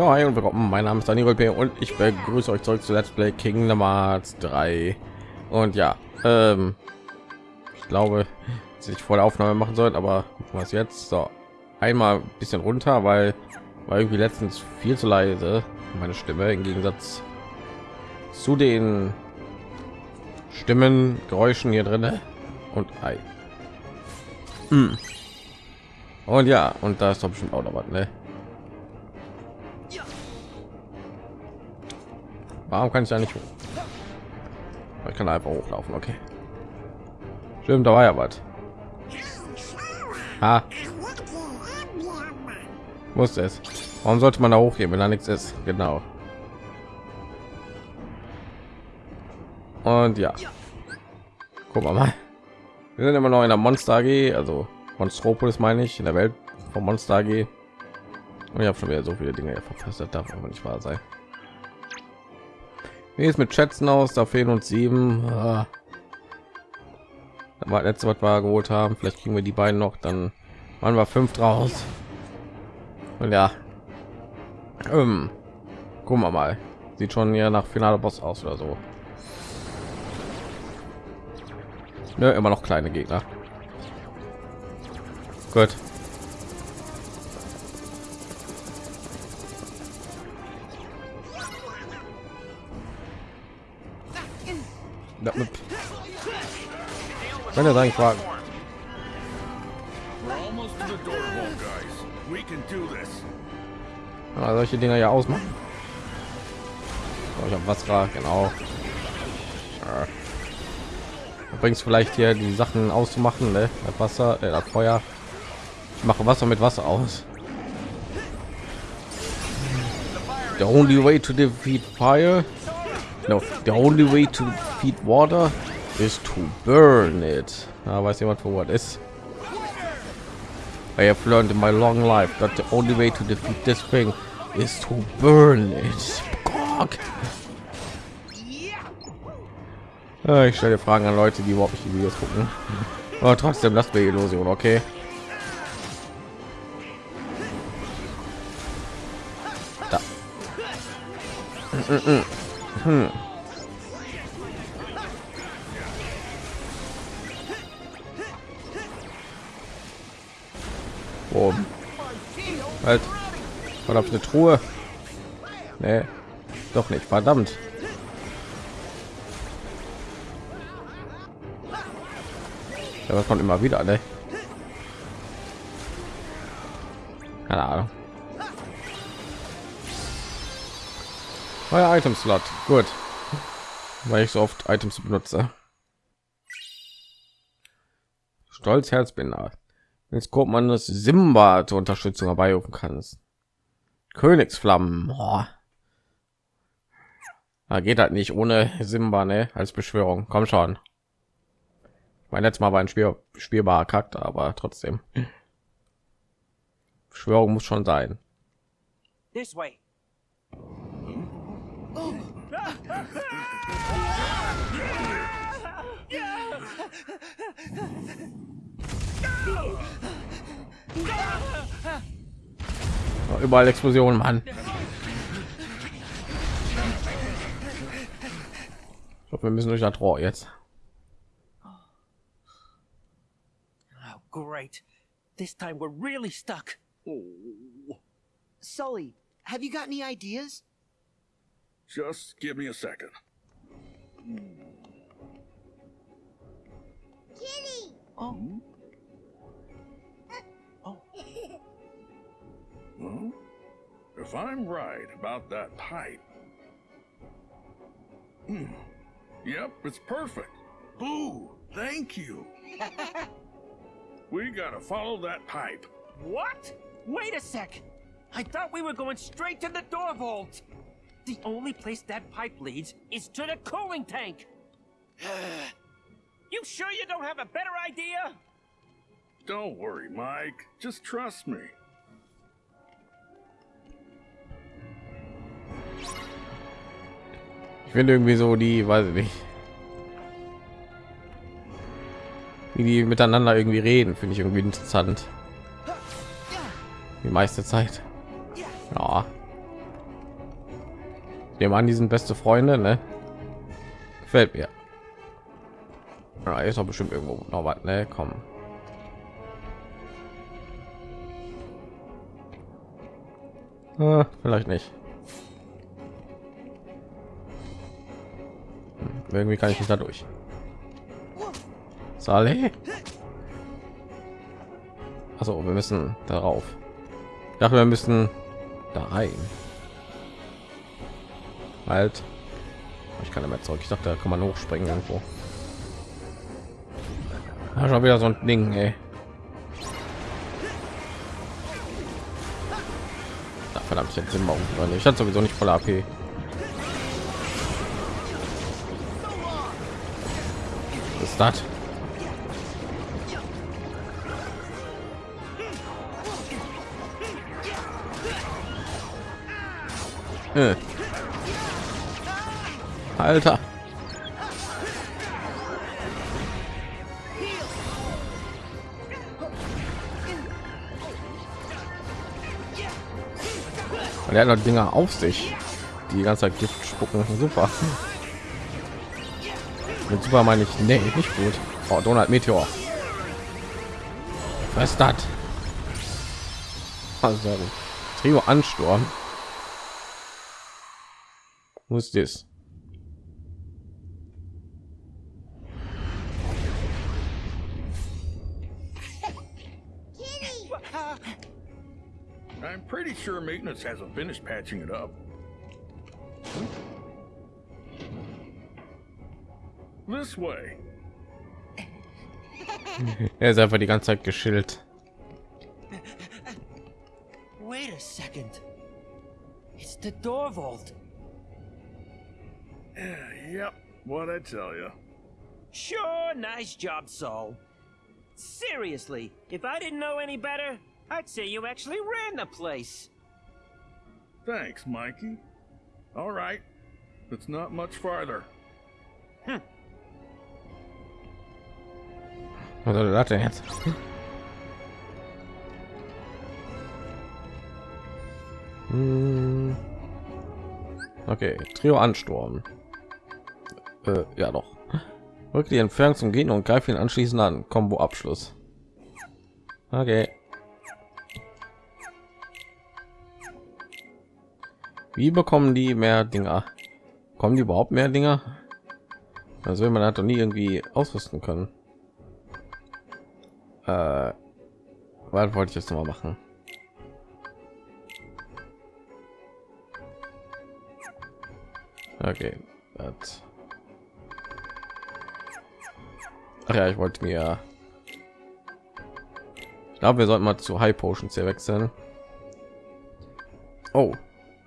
Ja, hi und willkommen. Mein Name ist Daniel P. und ich begrüße euch zurück zu Let's Play Kingdom Hearts 3. Und ja, ähm, ich glaube, dass ich vor der Aufnahme machen sollte, aber was jetzt? So, einmal ein bisschen runter, weil war irgendwie letztens viel zu leise meine Stimme im Gegensatz zu den Stimmen, Geräuschen hier drin und ei. Hm. Und ja, und da ist doch bestimmt auch noch was, ne? Warum kann ich da nicht? Ich kann einfach hochlaufen, okay. Stimmt, da war ja was. Ha. Muss es. Warum sollte man da hochgehen, wenn da nichts ist? Genau. Und ja. Guck mal. Wir sind immer noch in der Monster AG, also Monstropolis meine ich, in der Welt von Monster AG. Und ich habe schon wieder so viele Dinge verpasst, darf aber nicht wahr sein. Wie ist mit Schätzen aus? Da fehlen uns sieben. Ah. war letzte was wir geholt haben. Vielleicht kriegen wir die beiden noch. Dann waren wir fünf draus. Und ja, ähm, gucken wir mal. Sieht schon ja nach Finale Boss aus oder so. Ne, immer noch kleine Gegner. Gut. Wenn er sagen fragen. Ja, solche Dinger ja ausmachen. Oh, ich habe was war genau. Bringst vielleicht hier die Sachen auszumachen, ne? Das Wasser, äh, das Feuer. Ich mache Wasser mit Wasser aus. The only way to defeat fire, no, the only way to defeat water is to burn it. Ah, weiß jemand, wo was ist? I have learned in my long life that the only way to defeat this thing is to burn it. Ah, ich stelle Fragen an Leute, die überhaupt nicht die Videos gucken. Aber trotzdem, das wäre Illusion, okay? Da. Hm. Oh. Halt. Verdammt, eine Truhe. Nee, doch nicht. Verdammt. Ja, das kommt immer wieder, ne? Keine Ahnung. Euer Item. Gut. Weil ich so oft Items benutze. Stolz Herzbinder. Jetzt guckt man das Simba zur Unterstützung herbeirufen kannst. Königsflammen. Boah. Da geht halt nicht ohne Simba, ne? Als Beschwörung. Komm schon. Mein letztes Mal war ein Spiel, spielbarer Charakter, aber trotzdem. Beschwörung muss schon sein. This way. Überall Explosionen, Mann. Ich glaube, wir müssen durch das Rohr jetzt. Oh, great. This time we're really stuck. Oh. Sully, have you got any ideas? Just give me a second. Kitty! Oh. Hmm? Well, if I'm right about that pipe... Hmm. Yep, it's perfect. Boo! Thank you. we gotta follow that pipe. What? Wait a sec. I thought we were going straight to the door vault. The only place that pipe leads is to the cooling tank. you sure you don't have a better idea? Don't worry, Mike. Just trust me. Ich finde irgendwie so die, weiß ich nicht, wie die miteinander irgendwie reden, finde ich irgendwie interessant. Die meiste Zeit. Ja. nehme an, die sind beste Freunde, ne? Gefällt mir. Ja, ist doch bestimmt irgendwo noch was, ne? Komm. Ah, vielleicht nicht. Irgendwie kann ich nicht dadurch. Saleh? Also, wir müssen darauf. Dachte, wir müssen da rein. Halt. Ich kann mehr zurück. Ich dachte, da kann man hochspringen irgendwo. Ah, schon wieder so ein Ding, ey. Verdammt, ich hätte machen können. Ich hatte sowieso nicht voll AP. Ist das? Äh. Alter. Und er hat noch Dinger auf sich, die ganze Zeit Gift spucken. Super. Mit super meine ich, nee, nicht gut. Oh, Donald Meteor. Was das? Also, Trio Ansturm. Wo ist das? I'm pretty sure maintenance hasn't finished patching it up. This way. Er ist einfach die ganze Zeit geschillt. Wait a second. It's the door vault. Yep, what I tell you. Sure, nice job, Sol. Seriously, if I didn't know any better, I'd say you actually ran the place. Thanks, Mikey. All right, it's not much farther. Was soll das denn jetzt? Hm. Okay, Trio Ansturm. Äh, ja doch. Rück die Entfernung zum Gehen und greif ihn anschließend an. Combo Abschluss. Okay. Wie bekommen die mehr Dinger? Kommen die überhaupt mehr Dinger? Also man hat doch nie irgendwie ausrüsten können. Äh, was wollte ich jetzt noch mal machen? Okay, das. Ach ja, ich wollte mir. Ich glaube, wir sollten mal zu High Potions hier wechseln. Oh,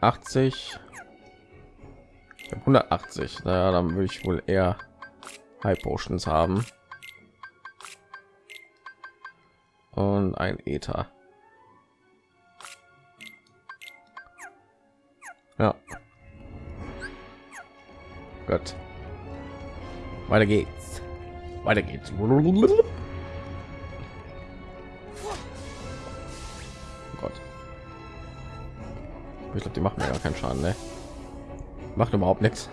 80. Ich habe 180. Naja, dann würde ich wohl eher High Potions haben. Und ein Ether. Ja. Gott. Weiter geht's. Weiter geht's. Oh Gott. Ich glaube, die machen mir gar keinen Schaden, ne? Macht überhaupt nichts.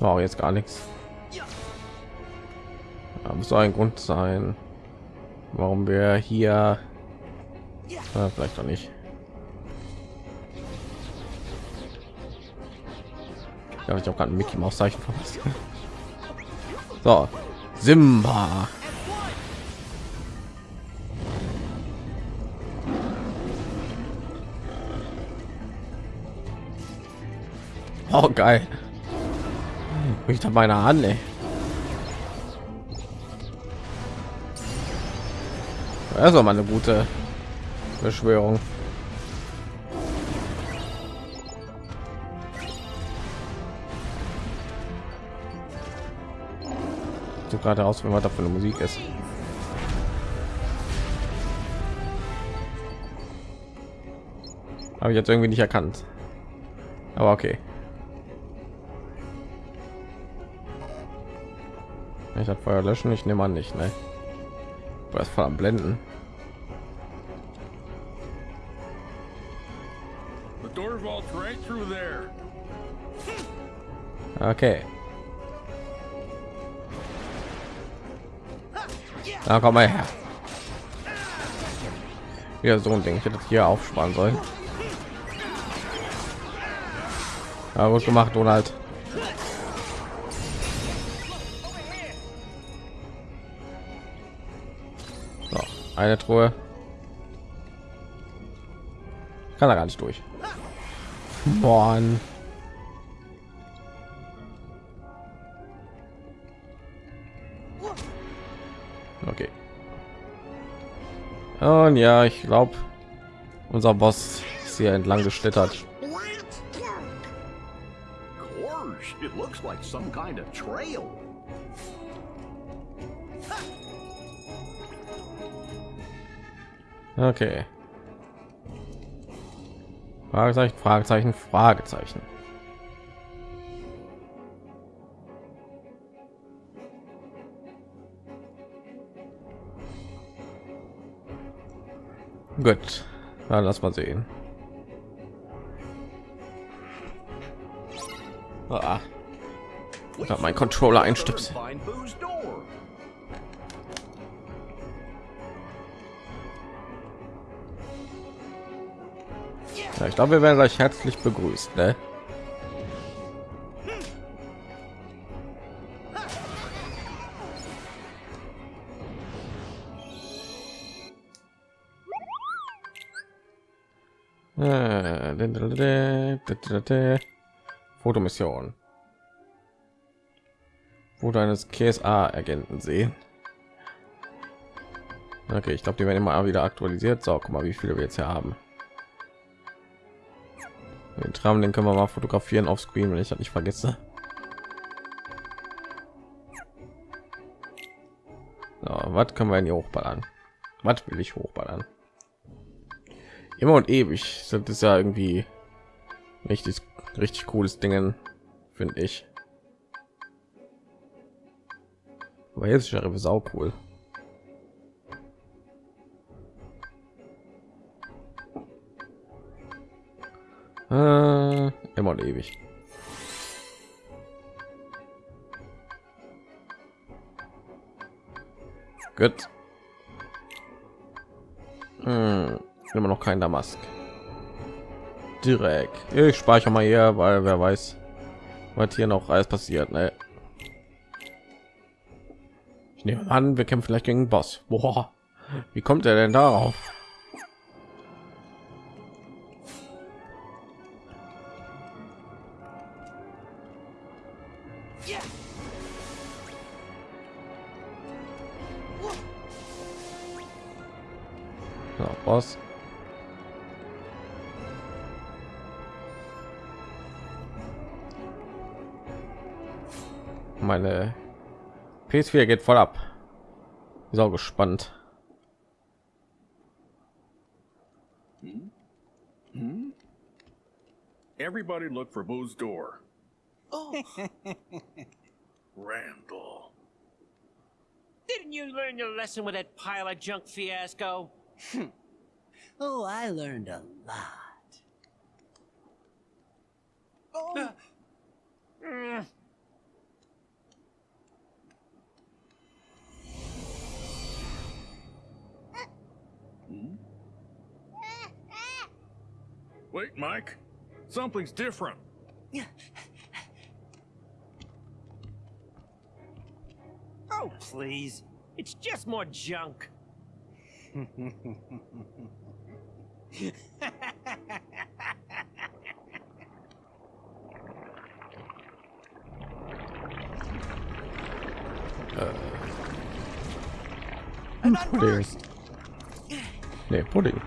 Oh, jetzt gar nichts. Da muss ein Grund sein, warum wir hier äh, vielleicht noch nicht. Ja, ich habe gerade ein Mickey Maus Zeichen verpasst. So, Simba. Oh geil. Ich habe meine Hand. Ey. Das ist mal eine gute Beschwörung. So gerade aus, wenn man da für eine Musik ist. Habe ich jetzt irgendwie nicht erkannt. Aber okay. Kann ich das Feuer löschen? Ich nehme an nicht, ne? Was vor am Blenden? Okay. Na komm mal her. Wieder so ein Ding. Ich hätte das hier aufsparen sollen. Aber gut gemacht, Donald. Eine Truhe. Kann da gar nicht durch. Mann. Okay. Und ja, ich glaube, unser Boss ist hier entlang geschlittert. It looks like some kind of trail. Okay. Fragezeichen, Fragezeichen, Fragezeichen. Gut, dann lass mal sehen. Ah, da mein Controller einstöpseln. Ja, ich glaube, wir werden gleich herzlich begrüßt. Ne? Äh, Fotomission. Foto eines KSA-Agenten sehen. Okay, ich glaube, die werden immer wieder aktualisiert. So, guck mal, wie viele wir jetzt hier haben. Den Tram, den können wir mal fotografieren auf Screen, wenn ich das nicht vergesse. So, was können wir denn hier hochballern? Was will ich hochballern? Immer und ewig. Das ist ja irgendwie richtig, richtig cooles Dingen, finde ich. Aber jetzt ist ja sau cool. Äh, immer und ewig. Gut. Hm, immer noch kein Damask. Direkt. Ich speichere mal hier, weil wer weiß, was hier noch alles passiert. Ne? Ich nehme an, wir kämpfen vielleicht gegen Boss. Boah, wie kommt er denn darauf? PS4 geht voll ab. Ist auch gespannt. Everybody look for Boo's door. Oh. Randall. Didn't you learn your lesson with that pile of junk fiasco? Oh, I learned a lot. Oh, Mm, Wait, Mike. Something's different. Oh, please. It's just more junk. and I'm Pudding. first. Nee, Pudding.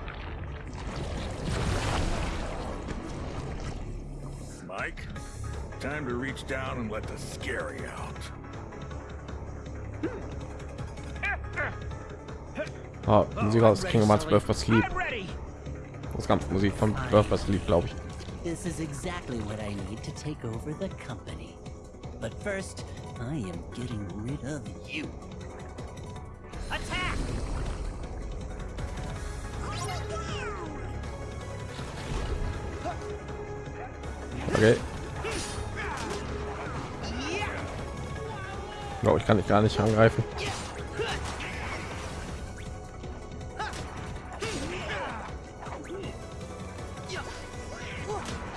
Time to reach down and let the scary out. Ah, Musik aus Kingdom Hearts Birth by Sleep. I'm ready. Das ganze Musik von Birth by Sleep, glaube ich. This is exactly what I need to take over the company. But first, I am getting rid of you. Attack! Okay. Ich kann dich gar nicht angreifen.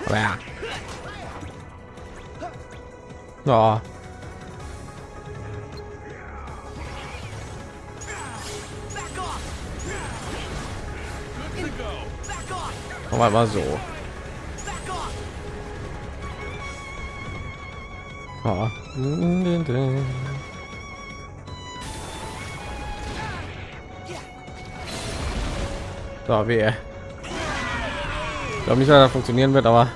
Ja. Oh. Aber mal so. Oh. So, wie. Ich glaube nicht, dass das funktionieren wird, aber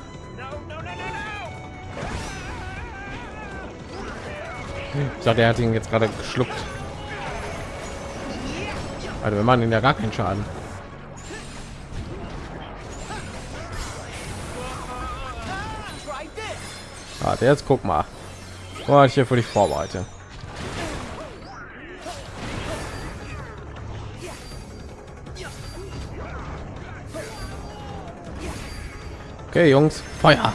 ich dachte, er hat ihn jetzt gerade geschluckt. Also wir machen ihn ja gar keinen Schaden. Warte, jetzt guck mal. Was ich hier für dich vorbereite. Okay, Jungs, Feuer.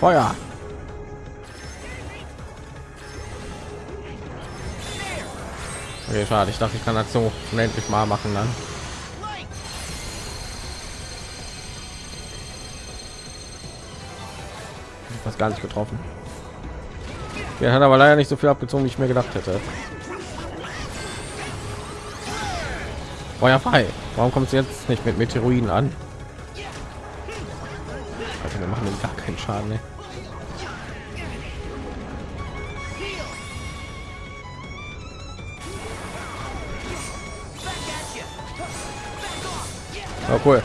Feuer. Okay, schade. Ich dachte, ich kann das so unendlich mal machen dann. Was gar nicht getroffen. Der hat aber leider nicht so viel abgezogen, wie ich mir gedacht hätte. Feuer frei. Warum kommt es jetzt nicht mit Meteoroiden an? Alter, wir machen gar keinen Schaden. Ne? Oh, cool.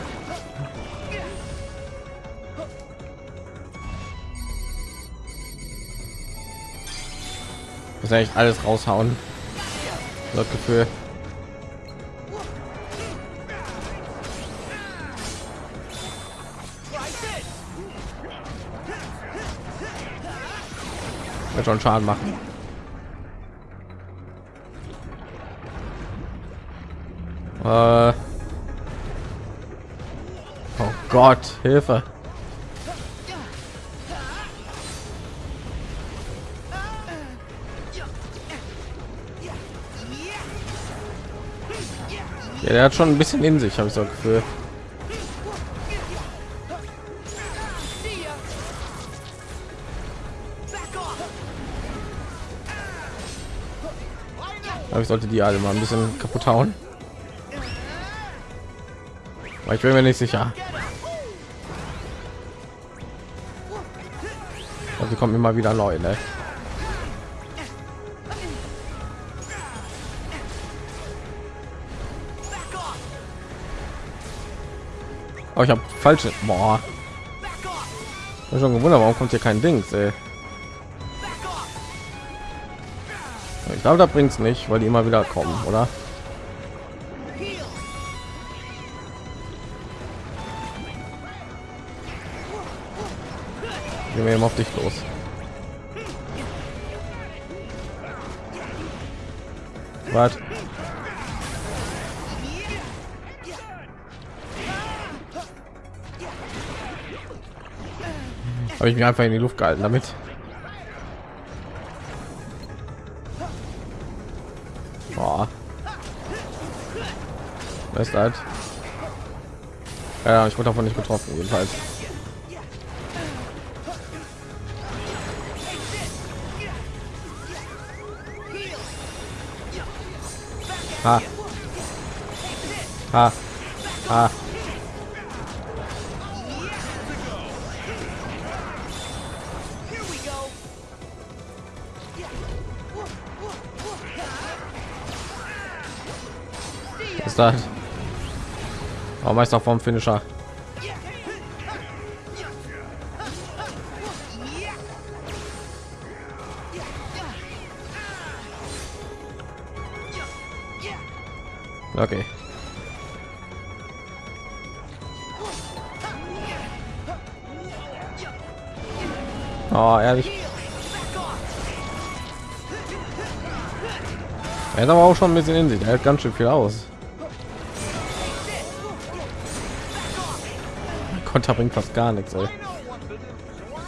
Muss echt alles raushauen. Das Gefühl. Wird schon Schaden machen. Äh. Oh Gott, Hilfe. Ja, der hat schon ein bisschen in sich, habe ich so ein Gefühl. Aber ich sollte die alle mal ein bisschen kaputt hauen. Aber ich bin mir nicht sicher. Also kommen immer wieder neu, ne? Oh, ich habe falsche. Boah. Ich schon gewundert, warum kommt hier kein Dings, ey. Ich glaube, da bringt es nicht, weil die immer wieder kommen, oder? Gehen wir eben auf dich los. Was? Habe ich mich einfach in die Luft gehalten damit. Ist das? Ja, ich wurde davon nicht getroffen, jedenfalls. Ha. Ha. Ha. Ist das? Oh, Meister vom Finisher. Okay. Oh, ehrlich. Er ist aber auch schon ein bisschen in sich. Er hält ganz schön viel aus. Konter bringt fast gar nichts. Ey.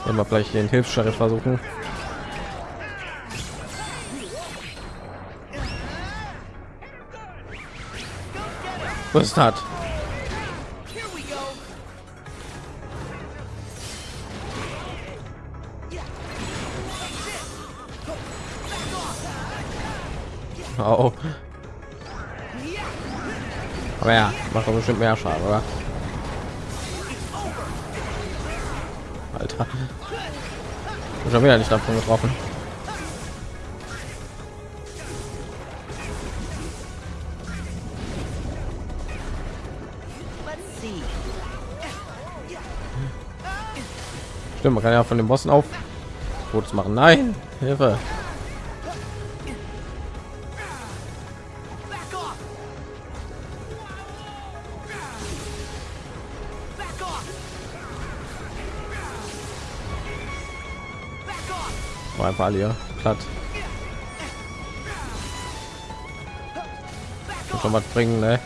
Wir vielleicht den Hilfssheriff versuchen. Was das? Oh. Aber ja, macht doch bestimmt mehr Schaden, oder? schon wieder nicht davon getroffen. Stimmt, man kann ja von den Bossen auf Fotos machen. Nein, Hilfe. War einfach alle hier platt. Muss schon was bringen, ne?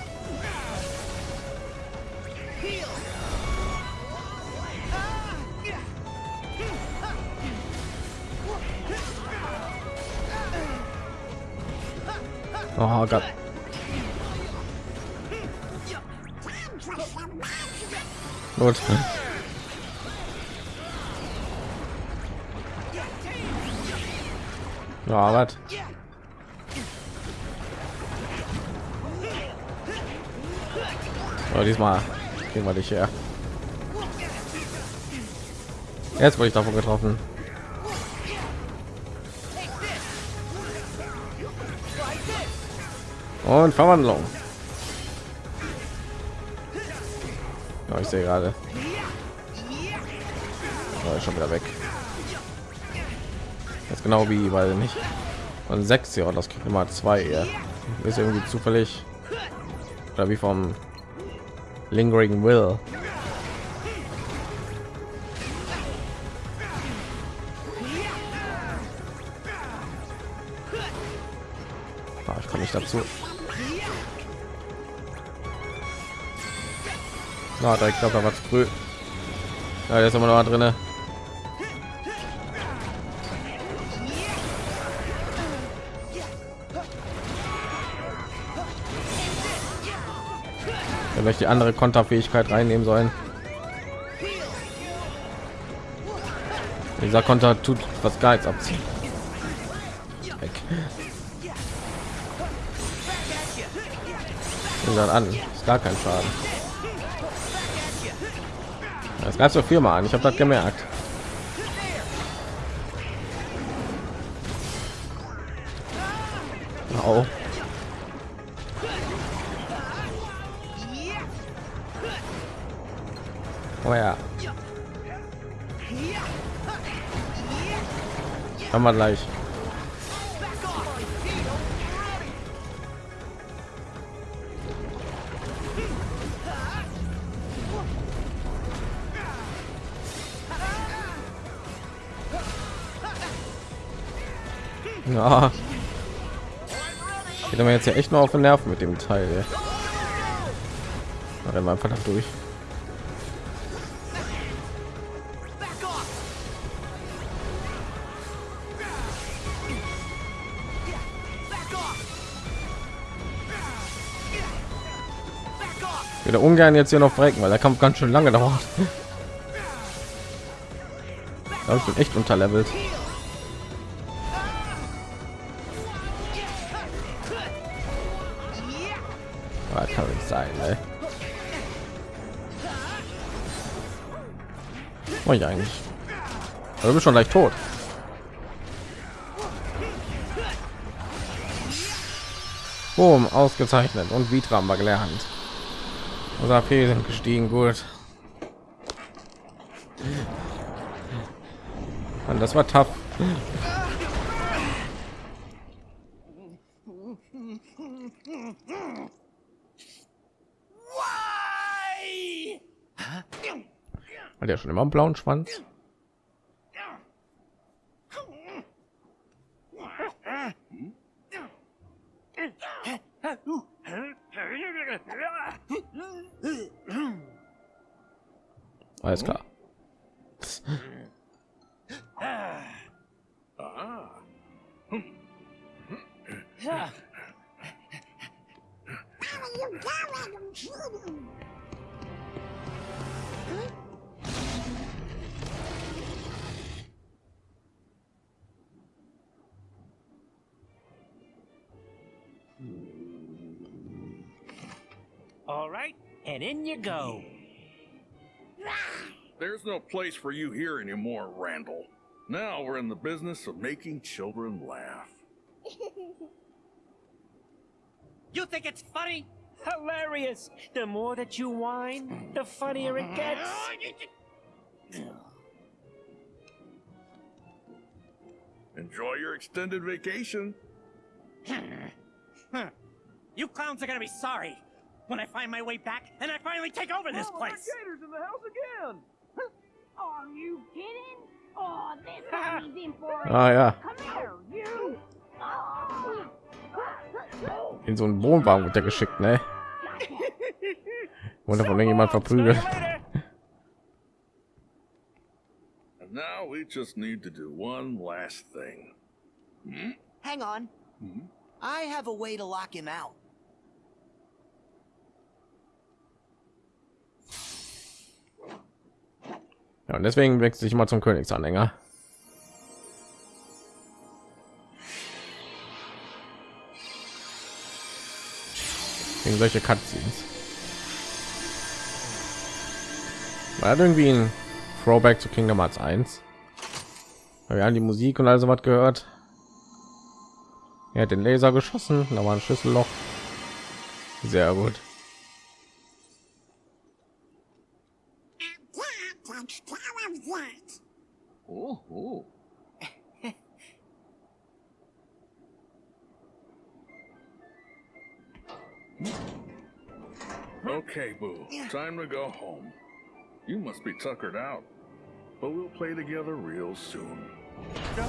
Oh Gott. Gut. Ja, was? Aber diesmal kriegen wir dich her. Jetzt wurde ich davon getroffen. Und Verwandlung. Ja, ich sehe gerade. Oh, schon wieder weg. Genau wie, weil nicht von sechs Jahren das kriegt immer zwei eher. Ist irgendwie zufällig oder wie vom Lingering Will. Ah, ich komme nicht dazu. Na, da ich glaube, da war früh. Ja, jetzt haben wir noch mal. Ich die andere Konterfähigkeit reinnehmen sollen. Dieser Konter tut was nichts abziehen. Weg. Dann an, ist gar kein Schaden. Das gab so viel mal an. Ich habe das gemerkt. Au. Oh ja. Haben wir gleich. Ja. Geht mir jetzt ja echt nur auf den Nerven mit dem Teil. Rennen wir einfach da durch. Würde ungern jetzt hier noch brechen, weil der Kampf ganz schön lange dauert. Ich bin echt unterlevelt. Aber kann nicht sein, ne? Mach ich eigentlich? Aber du schon leicht tot. Boom, ausgezeichnet und Vitra haben wir gelernt. Unser AP sind gestiegen, gut. Und das war tough. Hat ja schon immer einen blauen Schwanz. Alles klar. Ah. All right, and in you go. There's no place for you here anymore, Randall. Now we're in the business of making children laugh. You think it's funny? Hilarious. The more that you whine, the funnier it gets. Oh, Enjoy your extended vacation. You clowns are gonna be sorry when I find my way back and I finally take over this oh, place. gators in the house again. Are you kidding? Oh, this one in for it. Ah ja, Come here, you. Oh. in so einen Wohnwagen wird der geschickt, ne? Wurde von irgendjemand So verprügelt. see you later. And now we just need to do one last thing. Hmm? Hang on. Hmm? I have a way to lock him out. Ja, und deswegen wechsle ich mal zum Königsanhänger. Wegen solche Cutscenes. War das irgendwie ein Throwback zu Kingdom Hearts 1? Weil Wir haben die Musik und also was gehört. Er hat den Laser geschossen, da war ein Schlüsselloch. Sehr gut. Oh, oh. okay, Boo. Time to go home. You must be tuckered out. But we'll play together real soon. Huh?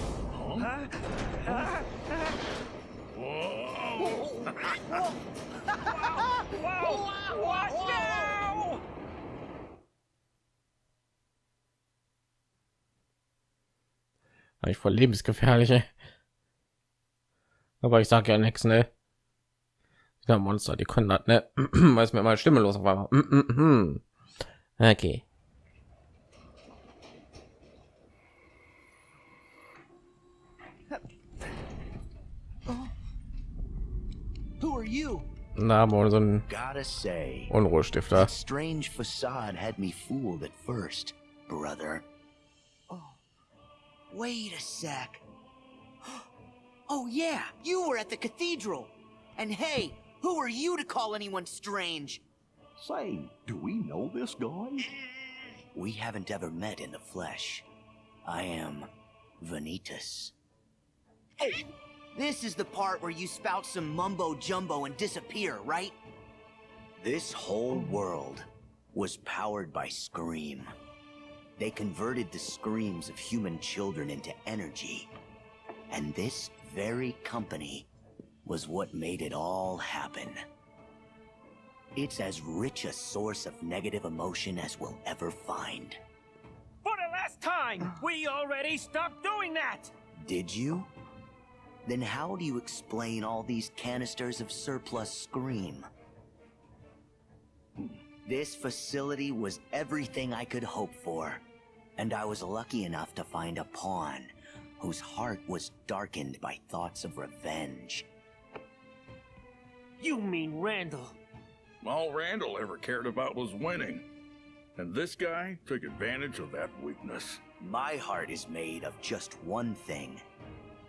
Whoa! What now? Eigentlich voll lebensgefährlich. ey. Aber ich sag ja nichts, ne? Ja, Monster, die können das, ne? Weiß mir mal Stimme los auf einmal. Mm, mm, mm. Okay. Who are you? Na, aber so ein Unruhestifter. strange facade had me fooled at first, brother. Wait a sec. Oh, yeah, you were at the cathedral. And hey, who are you to call anyone strange? Say, do we know this guy? We haven't ever met in the flesh. I am Vanitas. Hey, this is the part where you spout some mumbo jumbo and disappear, right? This whole world was powered by Scream. They converted the screams of human children into energy. And this very company was what made it all happen. It's as rich a source of negative emotion as we'll ever find. For the last time, we already stopped doing that. Did you? Then how do you explain all these canisters of surplus Scream? This facility was everything I could hope for, and I was lucky enough to find a pawn whose heart was darkened by thoughts of revenge. You mean Randall? All Randall ever cared about was winning. And this guy took advantage of that weakness. My heart is made of just one thing,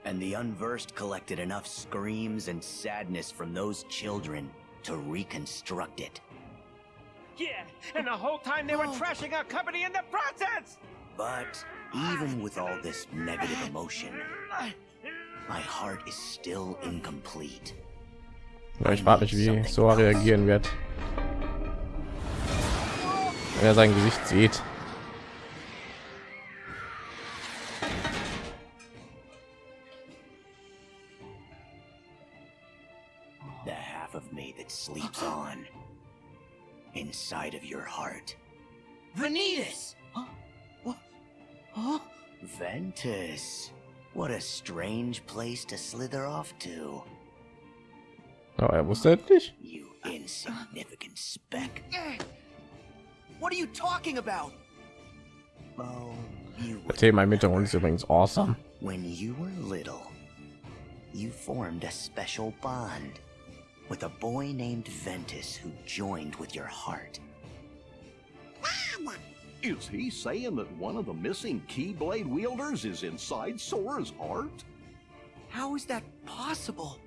and the unversed collected enough screams and sadness from those children to reconstruct it. Yeah, and the whole time they were trashing our company in the process. But even with all this negative emotion, my heart is still incomplete. Ja, ich frage mich, wie Sora reagieren wird, wenn er sein Gesicht sieht. The half of me that sleeps on inside of your heart. Vanitas! Ventus. What a strange place to slither off to. Oh, er wusste es nicht. You insignificant speck. What are you talking about? Oh, you Der Thema im Hintergrund ist übrigens awesome. When you were little, you formed a special bond with a boy named Ventus who joined with your heart. Is he saying that one of the missing Keyblade wielders is inside Sora's heart? How is that possible?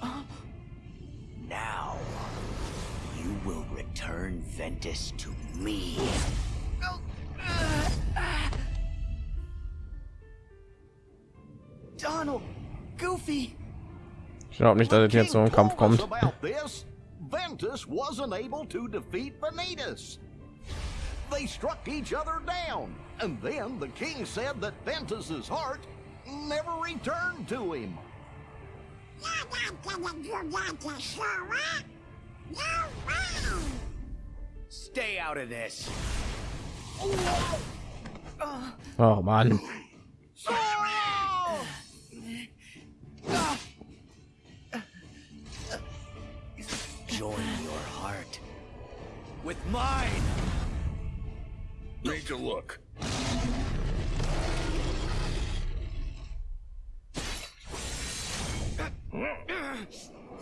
Uh. Now, you will return Ventus to me. Donald, Goofy, Ich glaube nicht, dass es jetzt so ein Kampf kommt. Ventus was unable able to defeat Vanitas. They struck each other down, and then the king said that Ventus's heart never returned to him. stay out of this. Oh Mann. Join your heart. With mine. Need to look.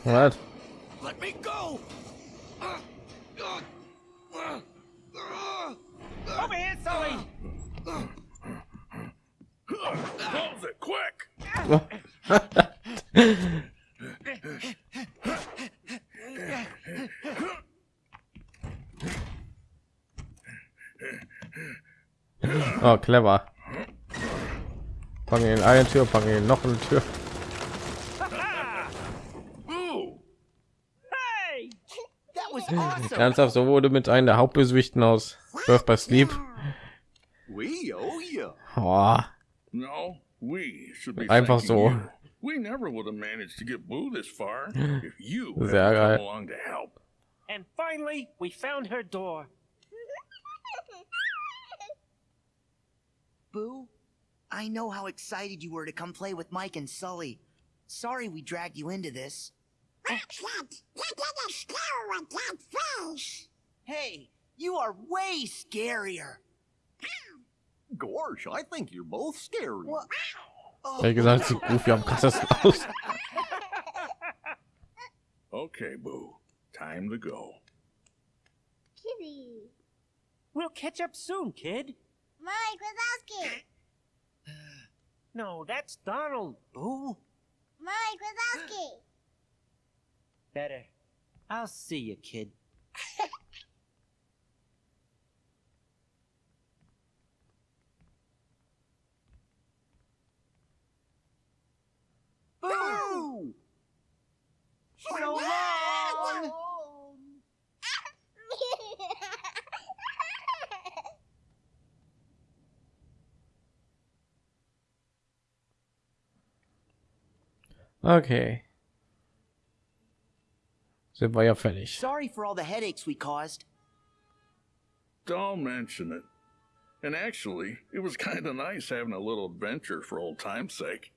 What? Let me go. Over here, Sully! Close it quick. Oh, clever. Packen ihn eine Tür, packen ihn noch eine Tür. Ernsthaft, so wurde mit einem der Hauptbösewichten aus Birth by Sleep. Oh, Einfach so. you. We never would have managed to get Boo this far if you hadn't Sehr geil. And finally, we found her door. Boo, I know how excited you were to come play with Mike and Sully. Sorry we dragged you into this. Hey, you are way scarier. Gosh, I think you're both scary. What? Oh, wie gesagt, sieht Goofy am krassesten aus. Okay, Boo. Time to go. Kitty. We'll catch up soon, kid. Mike Wazowski. No, that's Donald, Boo. Mike Wazowski. Better. I'll see you, kid. Boo! So long! Okay. Sind wir ja fertig. Sorry for all the headaches we caused. Don't mention it. And actually, it was kind of nice having a little adventure for old time's sake.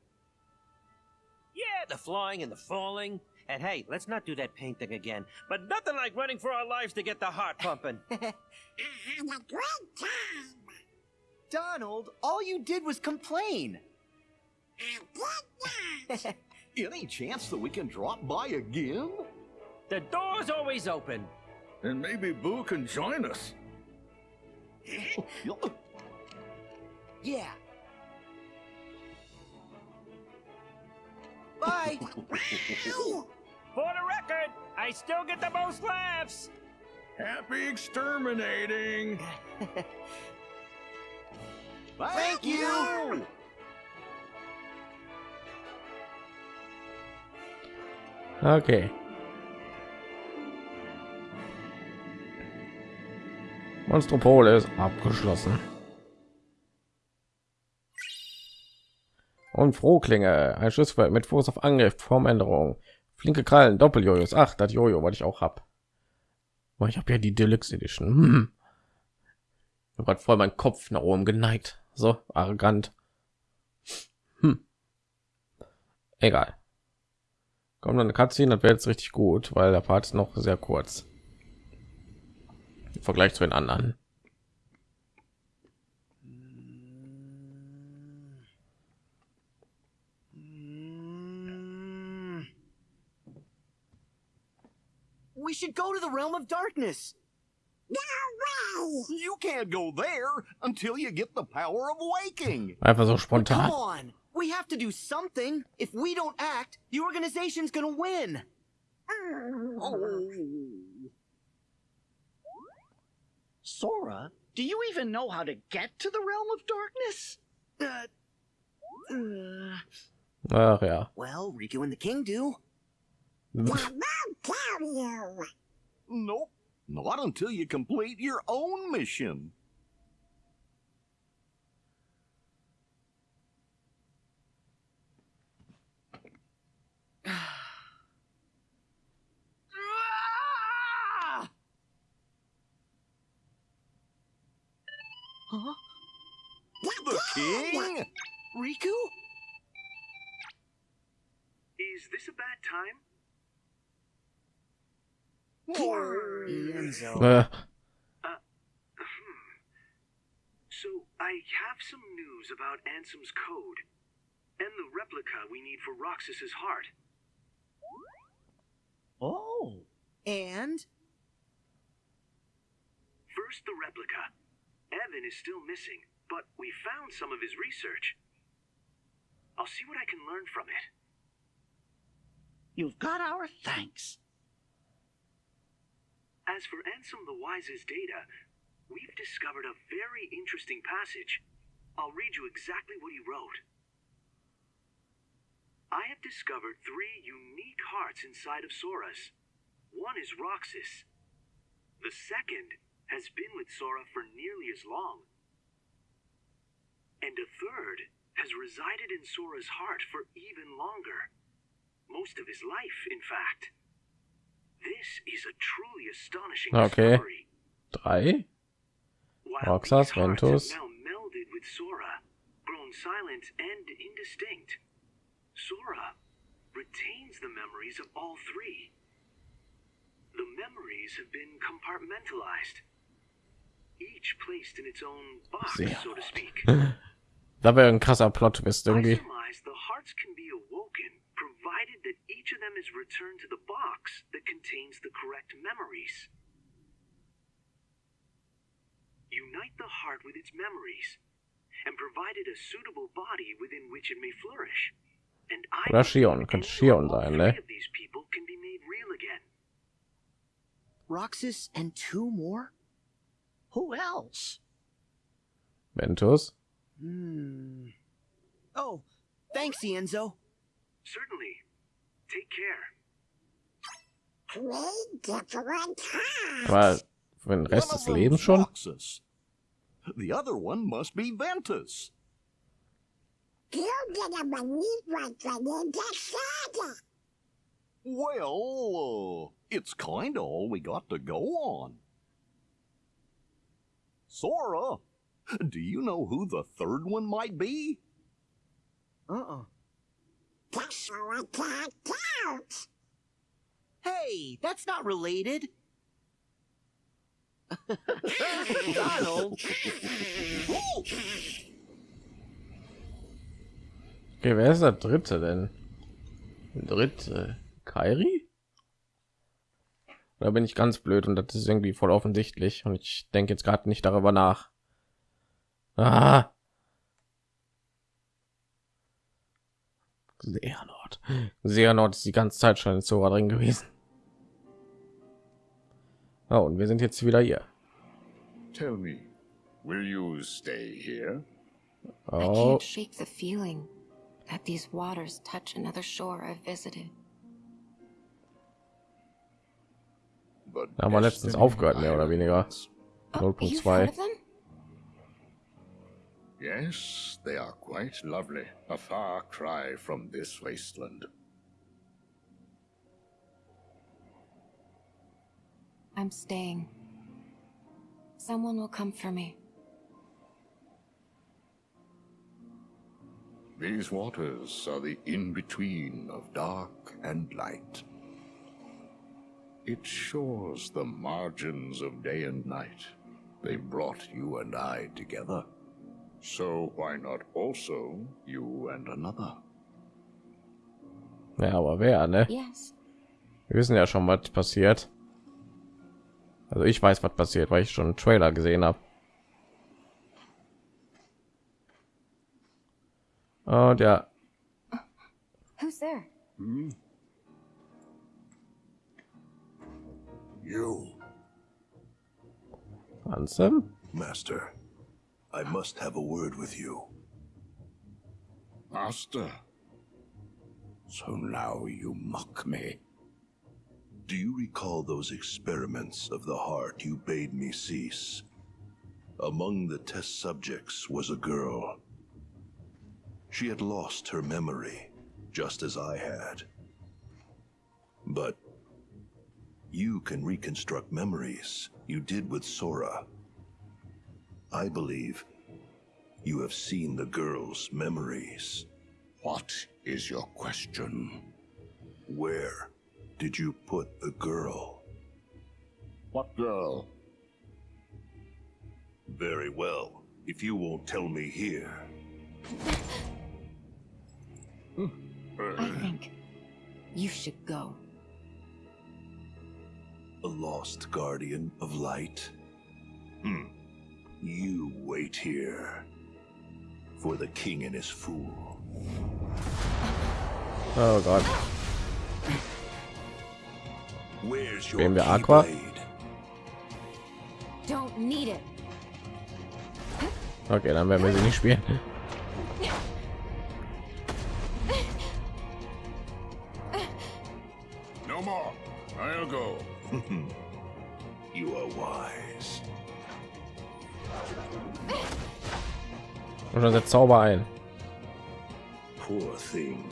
Yeah, the flying and the falling. And hey, let's not do that paint thing again. But nothing like running for our lives to get the heart pumping. I had a great time. Donald, all you did was complain. Any chance that we can drop by again? the door's always open. And maybe Boo can join us. Yeah. Bye. For the record, I still get the most laughs. Happy exterminating! Thank you. Okay. Monstropole ist abgeschlossen. Und Frohklinge, ein Schussfeld mit Fuß auf Angriff, Formänderung, flinke Krallen, Doppeljojos. Ach, das Jojo, was ich auch hab. Oh, ich habe ja die Deluxe Edition. Hm. Ich habe voll meinen Kopf nach oben geneigt. So arrogant. Hm. Egal. Kommt dann eine Cutscene, das wäre jetzt richtig gut, weil der Part ist noch sehr kurz. Im Vergleich zu den anderen. We should go to the realm of darkness. You can't go there until you get the power of waking. Einfach so Come spontan. on. We have to do something. If we don't act, the organization's gonna win. Sora, do you even know how to get to the realm of darkness? Uh, uh, Ach ja. well, Riku and the King do. tell you. Nope, not until you complete your own mission. Huh? The king? Riku? Is this a bad time? Enzo. Äh, uh. Uh, hmm. So, I have some news about Ansem's code and the replica we need for Roxas's heart. Oh, And First, the replica. Evan is still missing, but we found some of his research. I'll see what I can learn from it. you've got our thanks. As for Ansem the Wise's data, we've discovered a very interesting passage. I'll read you exactly what he wrote. I have discovered three unique hearts inside of Sora's. One is Roxas. The second has been with Sora for nearly as long. And a third has resided in Sora's heart for even longer. Most of his life, in fact. This is a truly astonishing Okay. discovery. drei. Roxas, Ventus. now melded with Sora, grown silent and indistinct, Sora retains the memories of all three. The memories have been compartmentalized, each placed in its own box, Sehr so to speak. Da wäre ein krasser Plot Twist I irgendwie. surmise the hearts can be awoken, provided that each of them is returned to the box that contains the correct memories. Unite the heart with its memories, and provide it a suitable body within which it may flourish. And I Oder Shion, könnte Shion sein, three ne? of these people can be made real again. Roxas and two more? Who else? Ventus. Hmm. Oh, thanks, Enzo. Certainly. Take care. War für den Rest One des of Lebens them's schon. Roxas. The other one must be Ventus. Well, uh, it's kinda all we got to go on. Sora, do you know who the third one might be? Uh-uh. Hey, that's not related. Donald. Okay, wer ist der dritte denn? Der dritte Kairi? Da bin ich ganz blöd und das ist irgendwie voll offensichtlich und ich denke jetzt gerade nicht darüber nach. Ah. Seanort. Seanort ist die ganze Zeit schon in Zora drin gewesen. Oh, und wir sind jetzt wieder hier. Tell me, will you stay here? I Oh, can't shake the feeling that these waters touch another shore I've visited. haben wir letztens aufgehört, mehr oder weniger. 0.2. Yes, they are quite lovely. A far cry from this wasteland. I'm staying. Someone will come for me. These waters are the in-between of dark and light. It shores the margins of day and night. They brought you and I together. So why not also you and another? Ja, aber wer, ne? Yes. Wir wissen ja schon, was passiert. Also ich weiß, was passiert, weil ich schon einen Trailer gesehen habe. Und ja, Who's there? You, Ansem? Master. I must have a word with you. Master. So now you mock me. Do you recall those experiments of the heart you bade me cease? Among the test subjects was a girl. She had lost her memory, just as I had. But you can reconstruct memories you did with Sora. I believe you have seen the girl's memories. What is your question? Where did you put the girl? What girl? Very well. If you won't tell me here, I think you should go. A lost guardian of light. Hmm. You wait here for the king and his fool. Oh god. Where's your Spielen wir Aqua? keyblade? Don't need it. Okay, dann werden wir sie nicht spielen. You are wise. Dann setzt Zauber ein. Poor thing.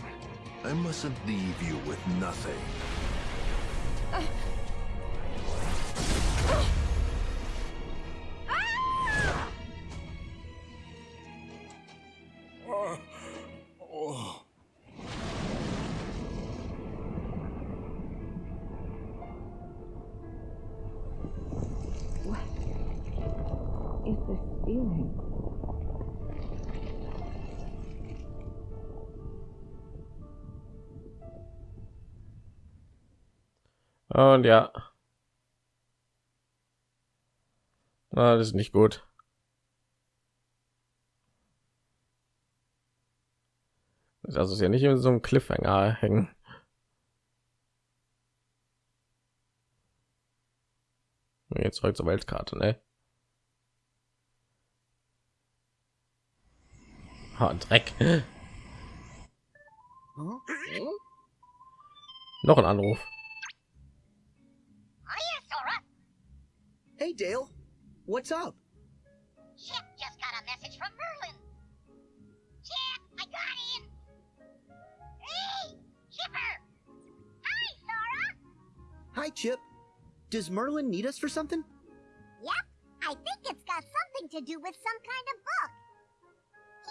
I mustn't leave you with nothing. This feeling? Und ja. Ah, das ist nicht gut. Das ist ja nicht in so einem Cliffhanger hängen. Jetzt zurück zur Weltkarte, ne? Ah, Dreck. Noch ein Anruf. Hiya, Sora. Hey, Dale. What's up? Chip just got a message from Merlin. Chip, I got in. Hey, Chipper. Hi, Sora. Hi, Chip. Does Merlin need us for something? Yep, I think it's got something to do with some kind of book.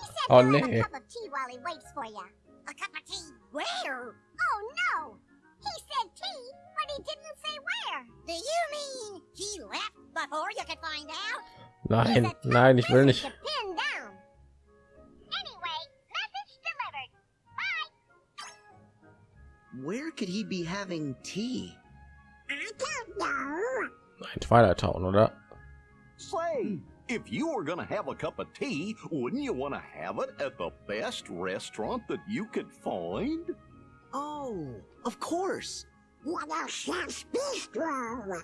He said Oh, he'll nee. a cup of tea while he waits for you. A cup of tea where? Oh, no. He said tea, but he didn't say where. Do you mean he left before you could find out? Nein, nein, ich will nicht. To pin down. Anyway, message delivered. Bye. Where could he be having tea? I don't know. Ein Twilight Town, oder? Say, if you were gonna have a cup of tea, wouldn't you want to have it at the best restaurant that you could find? Oh, of course. What a chef's bistro.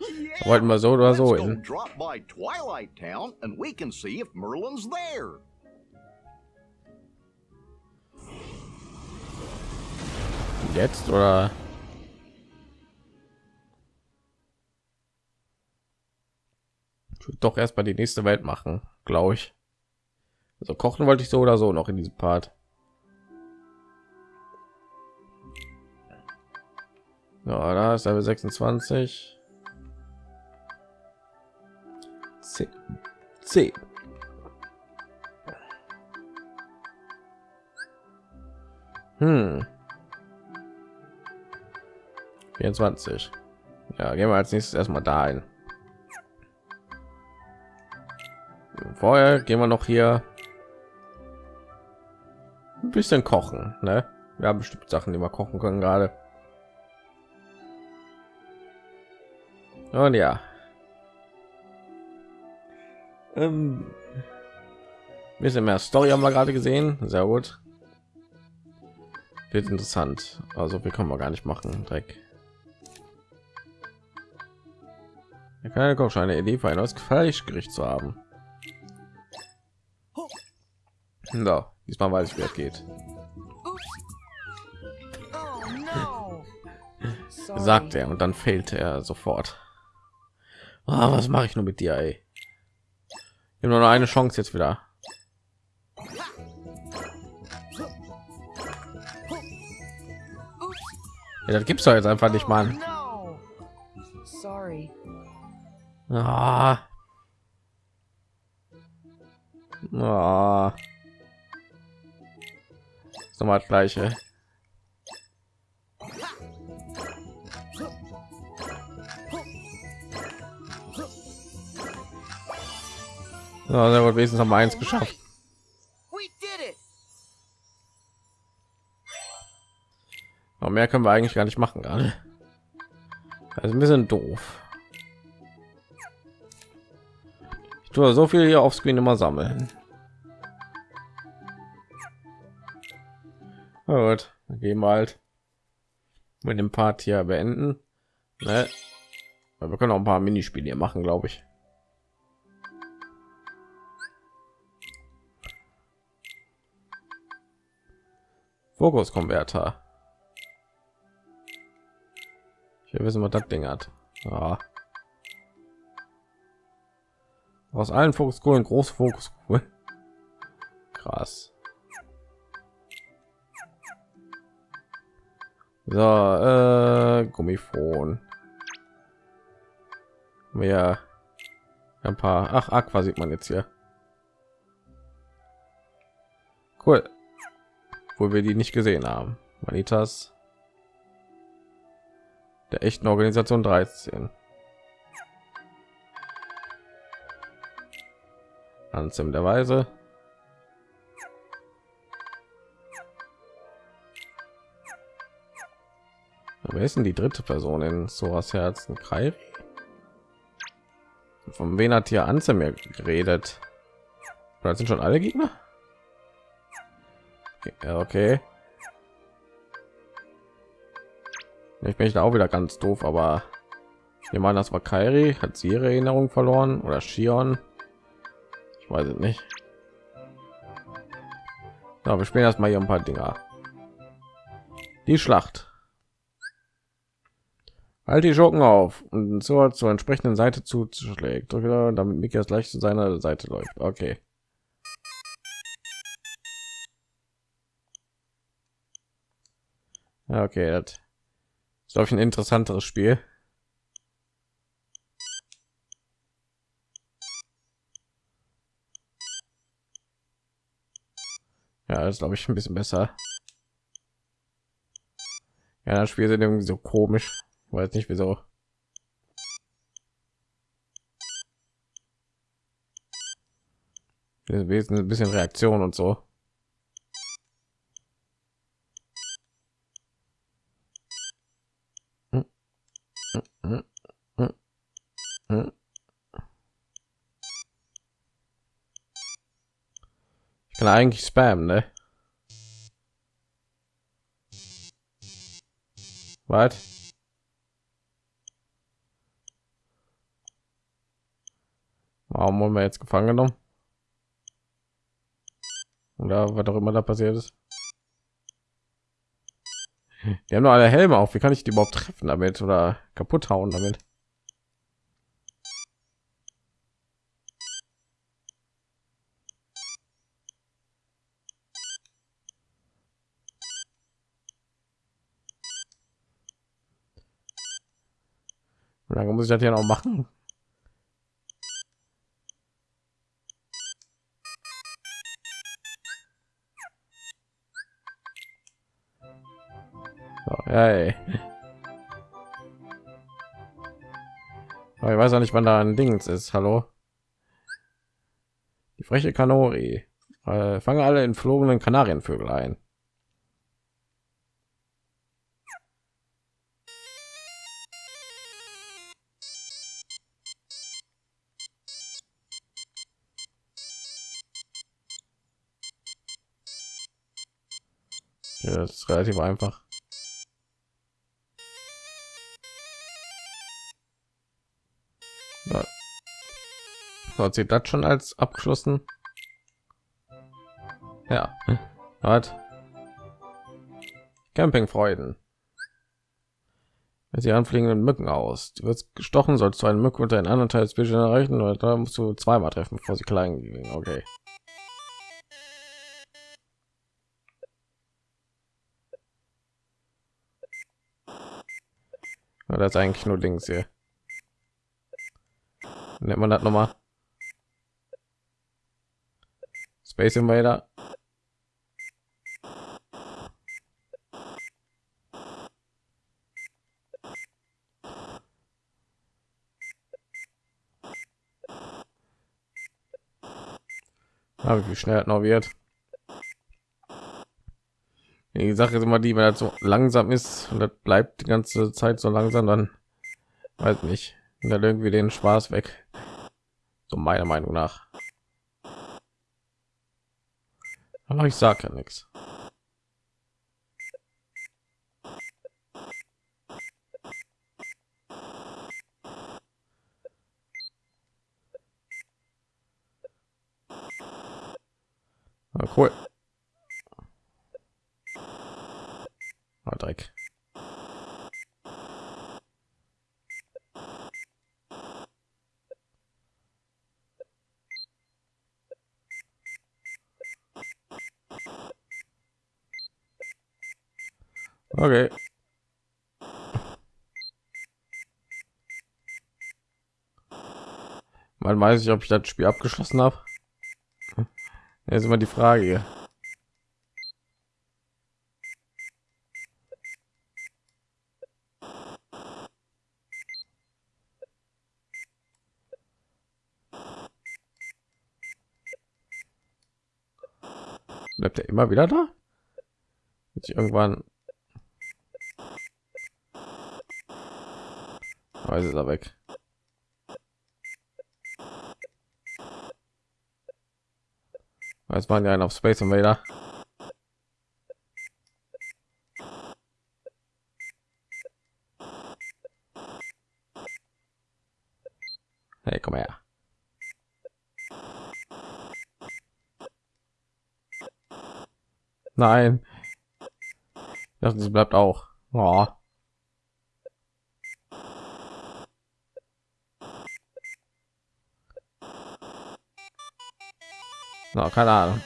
Yeah. Wollten wir so oder Let's so go hin. drop by Twilight Town and we can see if Merlin's there. Jetzt oder? Doch erst mal die nächste Welt machen, glaube ich. Also kochen wollte ich so oder so noch in diesem Part. Ja, da ist Level 26. C. C. Hm. 24. Ja, gehen wir als nächstes erstmal dahin. Vorher gehen wir noch hier ein bisschen kochen. Ne? Wir haben bestimmt Sachen, die wir kochen können gerade. Und ja. Ähm, bisschen mehr Story haben wir gerade gesehen. Sehr gut. Wird interessant. Also wir können wir gar nicht machen. Dreck. Keine Koch eine Idee für ein neues Fleischgericht zu haben. So, diesmal weiß ich, wie es geht. Sagt er und dann fehlte er sofort. Ah, was mache ich nur mit dir, ey? Ich habe nur noch eine Chance jetzt wieder. Ja, das gibt's doch jetzt einfach nicht, Mann. Sorry. Ah. Ah. So mal das gleiche. Ja, sehr gut, wenigstens haben wir eins geschafft. Aber mehr können wir eigentlich gar nicht machen gerade. Also ein bisschen doof. Ich tue so viel hier auf Screen immer sammeln. Gut, dann gehen wir halt mit dem Part hier beenden. Ne? Wir können auch ein paar Minispiele hier machen, glaube ich. Fokuskonverter. Ich will wissen, was das Ding hat. Ja. Aus allen Fokuskohlen groß Fokus. Krass. So, äh, Gummifon. Mehr ein paar. Ach, Aqua sieht man jetzt hier. Cool wo wir die nicht gesehen haben. Manitas der echten Organisation 13. Anzim der Weise. Wer ist denn die dritte Person in Soras Herzen? Kai? Von wen hat hier Anzim mir geredet? Das sind schon alle Gegner? Ja, okay. Ich bin da auch wieder ganz doof, aber ich nehme an, das war Kairi. Hat sie ihre Erinnerung verloren oder Shion? Ich weiß es nicht. Ja, wir spielen erstmal hier ein paar Dinger. Die Schlacht. Halt die Schurken auf und so zur entsprechenden Seite zuschlägt. Damit Mickey das gleich zu seiner Seite läuft. Okay. Okay, das ist glaube ich ein interessanteres Spiel. Ja, das glaube ich ein bisschen besser. Ja, das Spiel sind irgendwie so komisch. Weiß nicht wieso. Wesen ein bisschen Reaktion und so. Ich kann eigentlich spam, ne? Was? Warum wurden wir jetzt gefangen genommen? Oder was auch immer da passiert ist. Die haben nur alle Helme auf. Wie kann ich die überhaupt treffen damit oder kaputt hauen damit? Wie lange muss ich das hier noch machen? Hey. Aber ich weiß auch nicht, wann da ein Dings ist. Hallo. Die freche Kanori. Äh, fange alle entflogenen Kanarienvögel ein. Das ist relativ einfach. So, zählt das schon als abgeschlossen? Ja. Hat. Campingfreuden. Sie anfliegenden Mücken aus. Du wirst gestochen, sollst du einen Mücken unter einen anderen Teil des Vision erreichen, oder da musst du zweimal treffen, bevor sie klein gehen. Okay. Ja, das ist eigentlich nur Dings hier. Nennt man das nochmal? Space Invader. Aber wie schnell noch wird. Die Sache ist immer die, wenn er so langsam ist und das bleibt die ganze Zeit so langsam, dann weiß nicht, dann irgendwie den Spaß weg. So meiner Meinung nach. Aber ich sage ja nichts. Cool. Ah, Dreck. Okay. Man weiß ich, ob ich das Spiel abgeschlossen habe. Jetzt immer die Frage. Bleibt er immer wieder da? Jetzt irgendwann. Ist er weg. Jetzt waren ja einen auf Space Invader. Hey, komm her. Nein. Das bleibt auch. Oh. No, keine Ahnung.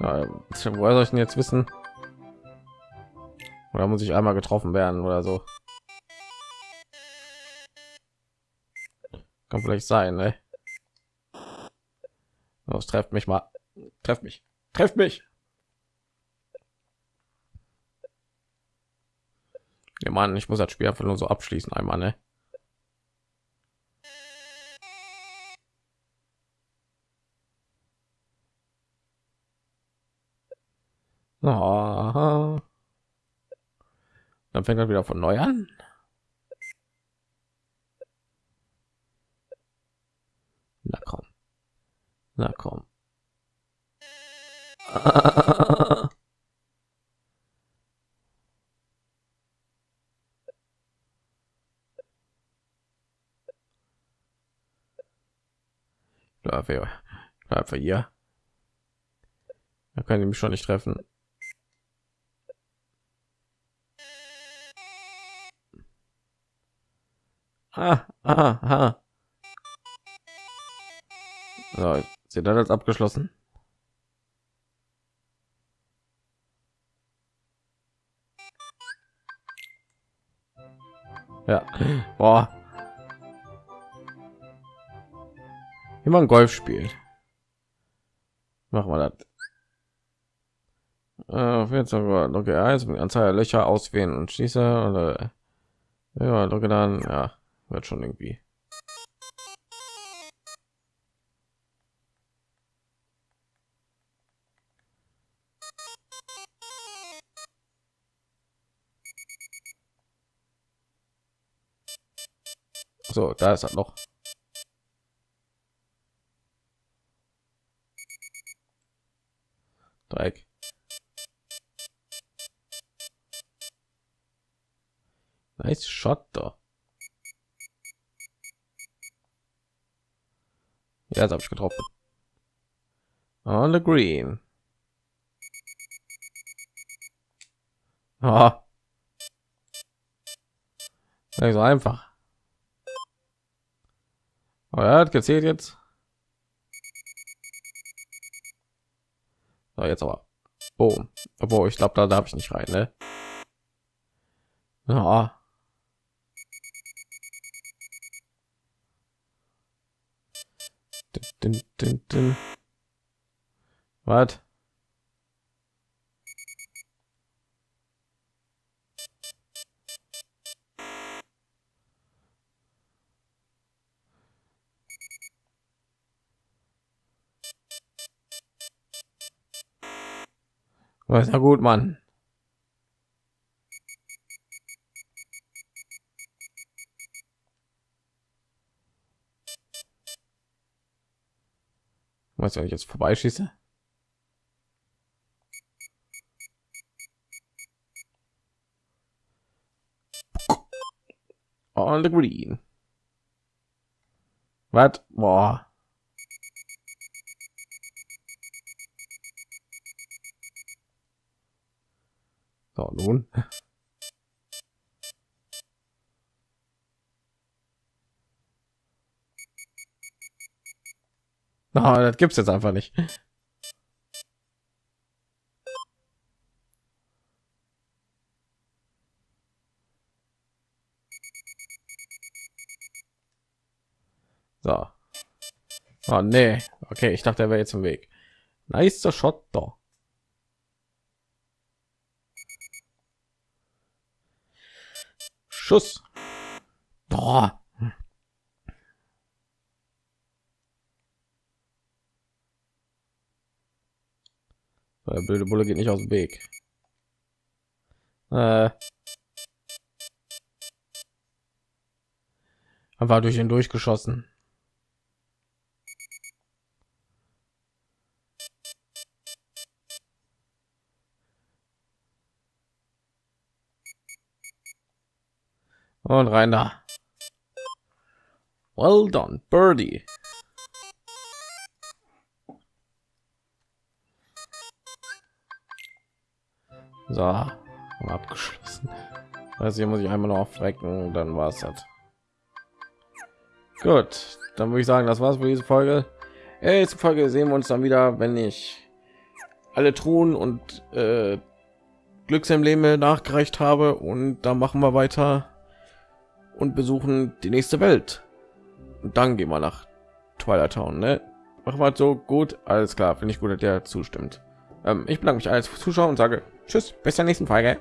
Ja, woher soll ich denn jetzt wissen? Oder muss ich einmal getroffen werden oder so? Kann vielleicht sein, ne? Das trefft mich mal. Trefft mich. Trefft mich. Ja, Mann, ich muss das Spiel einfach nur so abschließen einmal, ne? Oh. Dann fängt er wieder von neu an. Na komm. Na komm. Bleib für, bleib für hier. Da kann ich mich schon nicht treffen. Ah, ah, ah. So, sie dann als abgeschlossen. Ja, boah. Immer ein Golf spielt. Machen wir das. Äh, jetzt okay, also Anzahl der Löcher auswählen und schließe oder ja, drücke dann ja, wird schon irgendwie. So, da ist er noch. Dreieck. Nice shot da. Ja, das habe ich getroffen. The green. Ah. Nicht so einfach. Aber er hat gezählt jetzt. So, jetzt aber. Boom. Obwohl, ich glaube, da darf ich nicht rein, ne? Ja. Was? Na gut, Mann. Was wenn ich jetzt vorbeischieße? On the green. Was? Boah. So, nun. Na, das gibt's jetzt einfach nicht. So. Oh, nee. Okay, ich dachte, er wäre jetzt im Weg. Nice Shot doch. Schuss. Boah. Der blöde Bulle geht nicht aus dem Weg. Äh. War durch ihn durchgeschossen. Und rein da. Well done, Birdie. So, abgeschlossen. Also hier muss ich einmal noch aufrecken, dann war es das. Gut, dann würde ich sagen, das war's für diese Folge. Nächste Folge sehen wir uns dann wieder, wenn ich alle Truhen und äh, Glücksembleme nachgereicht habe und dann machen wir weiter und besuchen die nächste Welt. Und dann gehen wir nach Twilight Town. Ne? Machen wir so gut, alles klar. Finde ich gut, dass der zustimmt. Ähm, ich bedanke mich als Zuschauer und sage Tschüss, bis zur nächsten Folge.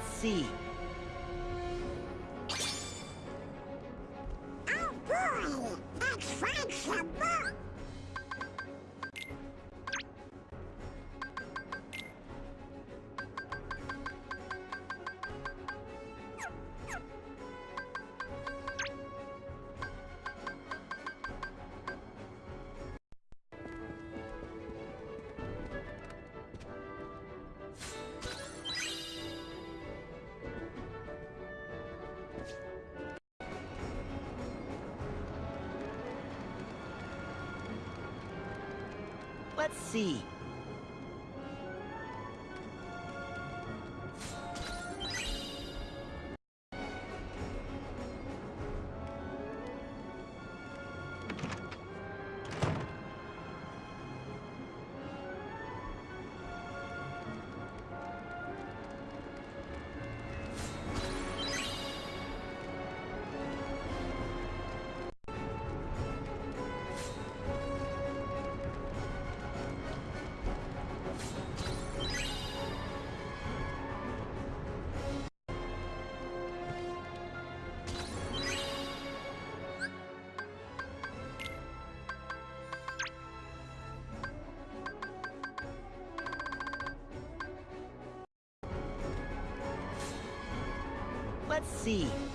at sea. See. Let's see.